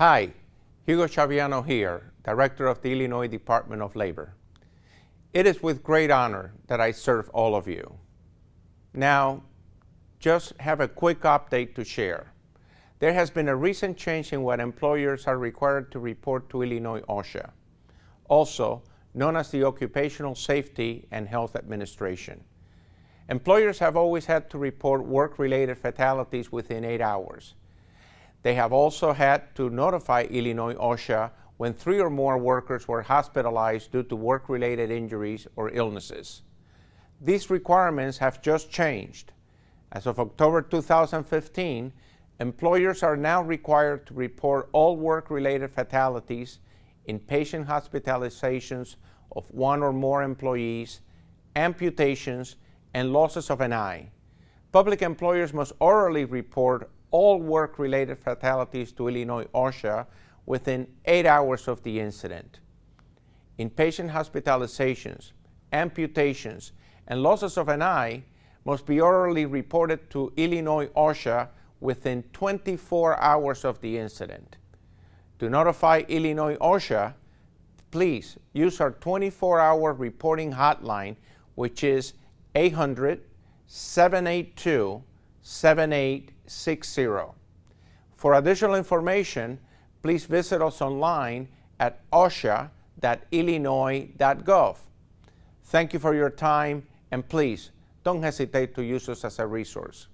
Hi, Hugo Chaviano here, Director of the Illinois Department of Labor. It is with great honor that I serve all of you. Now, just have a quick update to share. There has been a recent change in what employers are required to report to Illinois OSHA, also known as the Occupational Safety and Health Administration. Employers have always had to report work-related fatalities within eight hours. They have also had to notify Illinois OSHA when three or more workers were hospitalized due to work-related injuries or illnesses. These requirements have just changed. As of October 2015, employers are now required to report all work-related fatalities, inpatient hospitalizations of one or more employees, amputations, and losses of an eye. Public employers must orally report all work-related fatalities to Illinois OSHA within eight hours of the incident. Inpatient hospitalizations, amputations, and losses of an eye must be orally reported to Illinois OSHA within 24 hours of the incident. To notify Illinois OSHA, please use our 24-hour reporting hotline, which is 800-782-7860. For additional information, please visit us online at osha.illinois.gov. Thank you for your time, and please don't hesitate to use us as a resource.